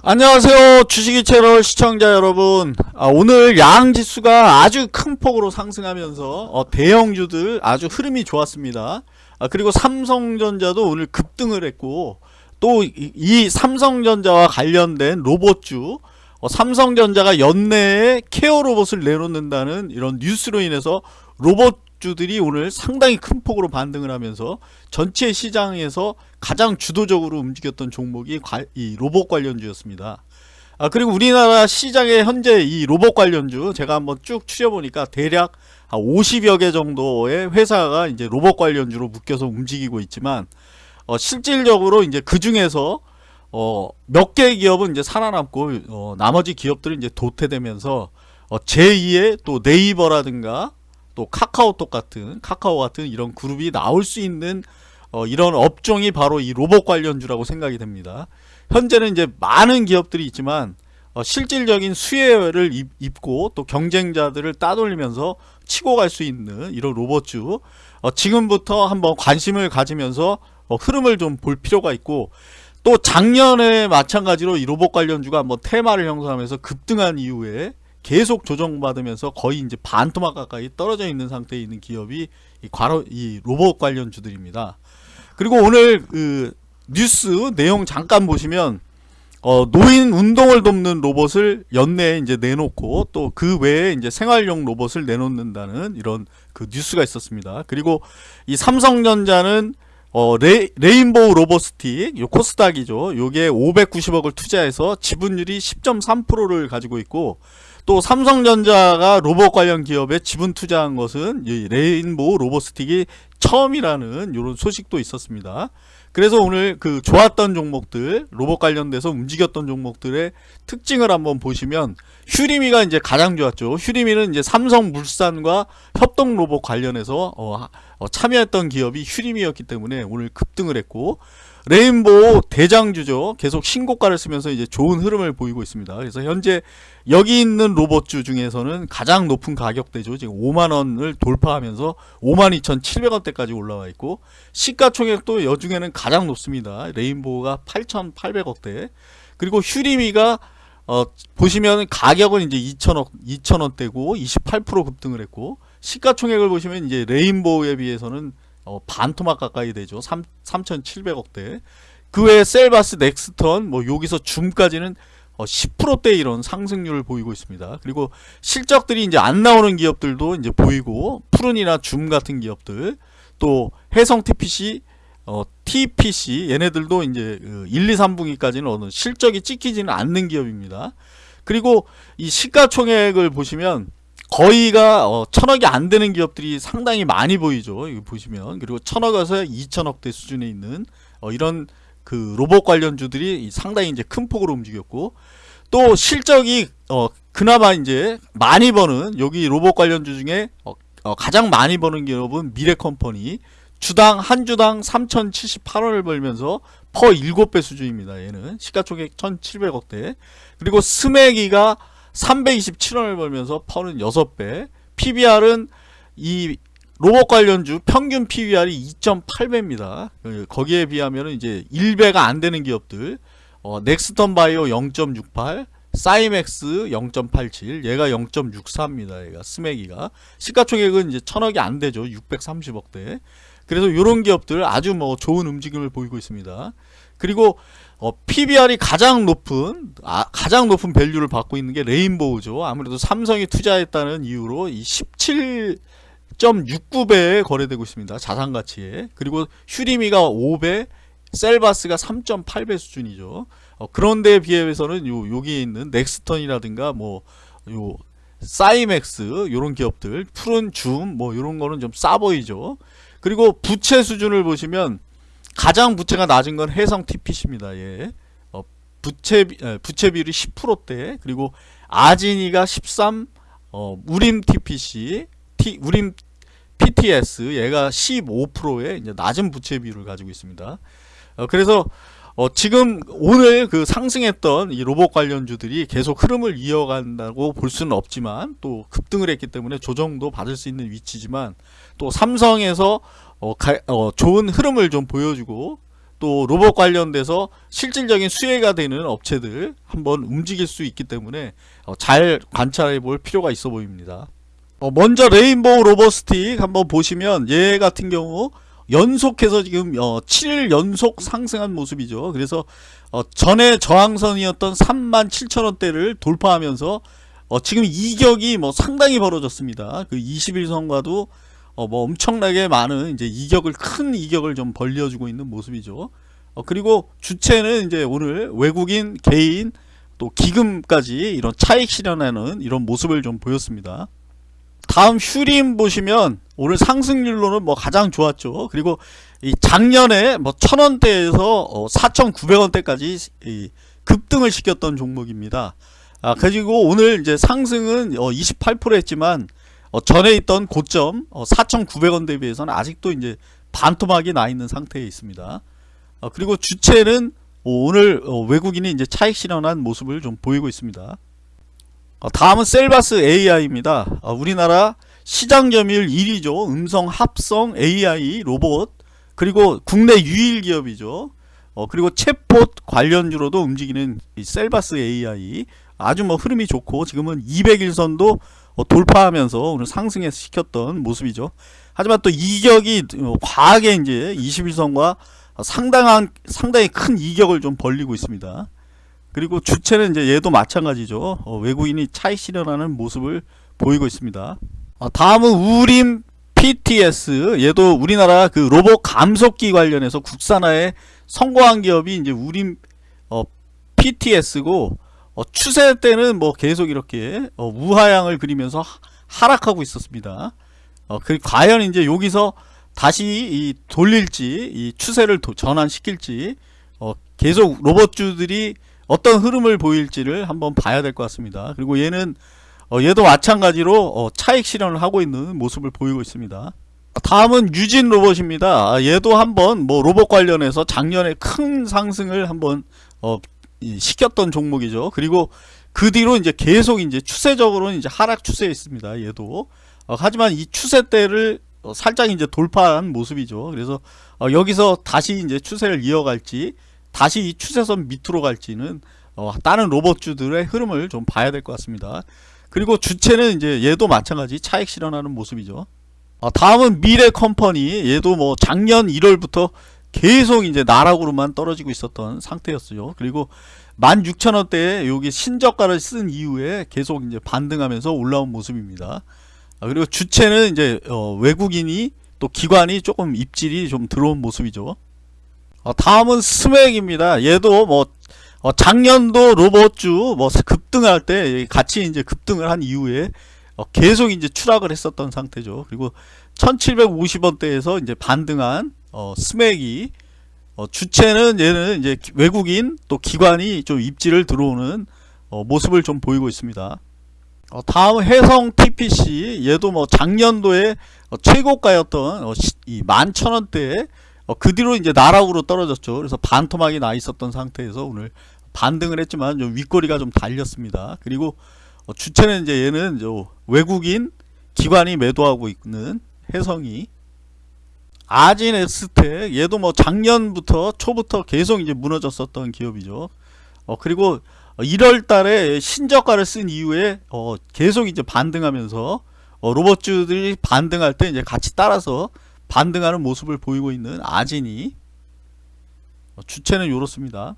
안녕하세요. 주식이 채널 시청자 여러분. 아, 오늘 양지수가 아주 큰 폭으로 상승하면서 어, 대형주들 아주 흐름이 좋았습니다. 아, 그리고 삼성전자도 오늘 급등을 했고 또이 삼성전자와 관련된 로봇주 어, 삼성전자가 연내에 케어 로봇을 내놓는다는 이런 뉴스로 인해서 로봇 주들이 오늘 상당히 큰 폭으로 반등을 하면서 전체 시장에서 가장 주도적으로 움직였던 종목이 이 로봇 관련주였습니다. 아 그리고 우리나라 시장에 현재 이 로봇 관련주 제가 한번 쭉 추려보니까 대략 한 50여 개 정도의 회사가 이제 로봇 관련주로 묶여서 움직이고 있지만 어 실질적으로 이제 그 중에서 어 몇 개의 기업은 이제 살아남고 어 나머지 기업들은 이제 도태되면서 어 제2의 또 네이버라든가 또 카카오톡 같은 카카오 같은 이런 그룹이 나올 수 있는 어, 이런 업종이 바로 이 로봇 관련주라고 생각이 됩니다. 현재는 이제 많은 기업들이 있지만 어, 실질적인 수혜를 입, 고 또 경쟁자들을 따돌리면서 치고 갈 수 있는 이런 로봇주 어, 지금부터 한번 관심을 가지면서 어, 흐름을 좀 볼 필요가 있고 또 작년에 마찬가지로 이 로봇 관련주가 한번 테마를 형성하면서 급등한 이후에 계속 조정받으면서 거의 이제 반토막 가까이 떨어져 있는 상태에 있는 기업이 이, 과로, 이 로봇 관련 주들입니다. 그리고 오늘 그 뉴스 내용 잠깐 보시면 어, 노인 운동을 돕는 로봇을 연내에 이제 내놓고 또 그 외에 이제 생활용 로봇을 내놓는다는 이런 그 뉴스가 있었습니다. 그리고 이 삼성전자는 어, 레, 레인보우 로보스틱, 요 코스닥이죠. 요게 590억을 투자해서 지분율이 10.3%를 가지고 있고, 또 삼성전자가 로봇 관련 기업에 지분 투자한 것은 이 레인보우 로보스틱이 처음이라는 이런 소식도 있었습니다. 그래서 오늘 그 좋았던 종목들 로봇 관련돼서 움직였던 종목들의 특징을 한번 보시면 휴리미가 이제 가장 좋았죠. 휴리미는 이제 삼성물산과 협동 로봇 관련해서 어, 어, 참여했던 기업이 휴리미였기 때문에 오늘 급등을 했고 레인보우 대장주죠. 계속 신고가를 쓰면서 이제 좋은 흐름을 보이고 있습니다. 그래서 현재 여기 있는 로봇주 중에서는 가장 높은 가격대죠. 지금 5만원을 돌파하면서 52,700원대까지 올라와 있고 시가총액도 여중에는 가장 높습니다. 레인보우가 8,800억대 그리고 휴리미가 어, 보시면 가격은 이제 2천억, 2천원대고 28% 급등을 했고 시가총액을 보시면 이제 레인보우에 비해서는 어, 반토막 가까이 되죠. 3, 3,700억대. 그 외에 셀바스, 넥스턴, 뭐 여기서 줌까지는 어, 10%대 이런 상승률을 보이고 있습니다. 그리고 실적들이 이제 안 나오는 기업들도 이제 보이고 푸른이나 줌 같은 기업들 또 해성 TPC 어, TPC 얘네들도 이제 1, 2, 3분기까지는 어느 실적이 찍히지는 않는 기업입니다. 그리고 이 시가총액을 보시면 거의가 어, 천억이 안 되는 기업들이 상당히 많이 보이죠. 이거 보시면 그리고 천억에서 이천억대 수준에 있는 어, 이런 그 로봇 관련주들이 상당히 이제 큰 폭으로 움직였고 또 실적이 어, 그나마 이제 많이 버는 여기 로봇 관련주 중에 어, 어, 가장 많이 버는 기업은 미래컴퍼니 주당 한 주당 3,078원을 벌면서 퍼 7배 수준입니다. 얘는 시가총액 1,700억대 그리고 스메기가 327원을 벌면서 퍼는 6배 PBR은 이 로봇 관련주 평균 PBR이 2.8배입니다. 거기에 비하면 이제 1배가 안 되는 기업들 어, 넥스턴 바이오 0.68 사이맥스 0.87 얘가 0.64입니다. 얘가 스맥이가 시가총액은 이제 천억이 안 되죠. 630억대 그래서 이런 기업들 아주 뭐 좋은 움직임을 보이고 있습니다. 그리고 어, PBR이 가장 높은 아, 가장 높은 밸류를 받고 있는 게 레인보우죠. 아무래도 삼성이 투자했다는 이유로 이 17.69배에 거래되고 있습니다. 자산 가치에. 그리고 휴림이가 5배, 셀바스가 3.8배 수준이죠. 어, 그런데 비해서는 요 여기 있는 넥스턴이라든가 뭐 요 사이맥스 요런 기업들, 푸른 줌뭐 요런 거는 좀 싸 보이죠. 그리고 부채 수준을 보시면 가장 부채가 낮은 건 해성 TPC입니다. 예. 어, 부채 부채 비율이 10%대 그리고 아진이가 13, 어, 우림 TPC, T, 우림 PTS 얘가 15%의 이제 낮은 부채 비율을 가지고 있습니다. 어, 그래서 어, 지금 오늘 그 상승했던 이 로봇 관련주들이 계속 흐름을 이어간다고 볼 수는 없지만 또 급등을 했기 때문에 조정도 받을 수 있는 위치지만 또 삼성에서 어, 가, 어, 좋은 흐름을 좀 보여주고 또 로봇 관련돼서 실질적인 수혜가 되는 업체들 한번 움직일 수 있기 때문에 어, 잘 관찰해 볼 필요가 있어 보입니다. 어, 먼저 레인보우 로봇스틱 한번 보시면 얘 같은 경우 연속해서 지금 어, 7일 연속 상승한 모습이죠. 그래서 어, 전에 저항선이었던 37,000원대를 돌파하면서 어, 지금 이격이 뭐 상당히 벌어졌습니다. 그 21선과도 어, 뭐 엄청나게 많은 이제 이격을 큰 이격을 좀 벌려주고 있는 모습이죠. 어, 그리고 주체는 이제 오늘 외국인 개인 또 기금까지 이런 차익 실현하는 이런 모습을 좀 보였습니다. 다음 휴림 보시면 오늘 상승률로는 뭐 가장 좋았죠. 그리고 이 작년에 뭐 천원대에서 어 4,900원대까지 이 급등을 시켰던 종목입니다. 아 그리고 오늘 이제 상승은 어 28% 했지만 어 전에 있던 고점 어 4,900원 대비해서는 아직도 이제 반토막이 나 있는 상태에 있습니다. 어 그리고 주체는 오늘 어 외국인이 이제 차익 실현한 모습을 좀 보이고 있습니다. 어, 다음은 셀바스 AI입니다. 어, 우리나라 시장 점유율 1위죠. 음성 합성 AI 로봇 그리고 국내 유일 기업이죠. 어, 그리고 챗봇 관련주로도 움직이는 이 셀바스 AI 아주 뭐 흐름이 좋고 지금은 200일선도 어, 돌파하면서 오늘 상승에 시켰던 모습이죠. 하지만 또 이격이 어, 과하게 이제 21선과 상당한 상당히 큰 이격을 좀 벌리고 있습니다. 그리고 주체는 이제 얘도 마찬가지죠. 어, 외국인이 차익 실현하는 모습을 보이고 있습니다. 어, 다음은 우림 PTS 얘도 우리나라 그 로봇 감속기 관련해서 국산화에 성공한 기업이 이제 우림 어, PTS고 어, 추세 때는 뭐 계속 이렇게 어, 우하향을 그리면서 하락하고 있었습니다. 어, 그 과연 이제 여기서 다시 이 돌릴지 이 추세를 도, 전환시킬지 어, 계속 로봇주들이 어떤 흐름을 보일지를 한번 봐야 될 것 같습니다. 그리고 얘는 어, 얘도 마찬가지로 어, 차익 실현을 하고 있는 모습을 보이고 있습니다. 다음은 유진 로봇입니다. 아, 얘도 한번 뭐 로봇 관련해서 작년에 큰 상승을 한번 어, 시켰던 종목이죠. 그리고 그 뒤로 이제 계속 이제 추세적으로는 이제 하락 추세에 있습니다. 얘도 어, 하지만 이 추세대를 어, 살짝 이제 돌파한 모습이죠. 그래서 어, 여기서 다시 이제 추세를 이어갈지 다시 이 추세선 밑으로 갈지는 어, 다른 로봇주들의 흐름을 좀 봐야 될 것 같습니다. 그리고 주체는 이제 얘도 마찬가지 차익 실현하는 모습이죠. 어, 다음은 미래 컴퍼니 얘도 뭐 작년 1월부터 계속 이제 나락으로만 떨어지고 있었던 상태였어요. 그리고 16,000원대에 여기 신저가를 쓴 이후에 계속 이제 반등하면서 올라온 모습입니다. 아, 그리고 주체는 이제 어, 외국인이 또 기관이 조금 입질이 좀 들어온 모습이죠. 어, 다음은 스맥입니다. 얘도 뭐 어, 작년도 로봇주 뭐 급등할 때 같이 이제 급등을 한 이후에 어, 계속 이제 추락을 했었던 상태죠. 그리고 1750원대에서 이제 반등한 어, 스맥이 어, 주체는 얘는 이제 외국인 또 기관이 좀 입지를 들어오는 어, 모습을 좀 보이고 있습니다. 어, 다음 해성 TPC 얘도 뭐 작년도에 어, 최고가였던 어, 이 11,000원대에 어, 그 뒤로 이제 나락으로 떨어졌죠. 그래서 반토막이 나 있었던 상태에서 오늘 반등을 했지만 좀 윗꼬리가 좀 달렸습니다. 그리고 어, 주체는 이제 얘는 외국인 기관이 매도하고 있는 해성이 아진 에스텍 얘도 뭐 작년부터 초부터 계속 이제 무너졌었던 기업이죠. 어 그리고 1월 달에 신저가를 쓴 이후에 어 계속 이제 반등하면서 어 로봇주들이 반등할 때 이제 같이 따라서 반등하는 모습을 보이고 있는 아진이 어 주체는 이렇습니다.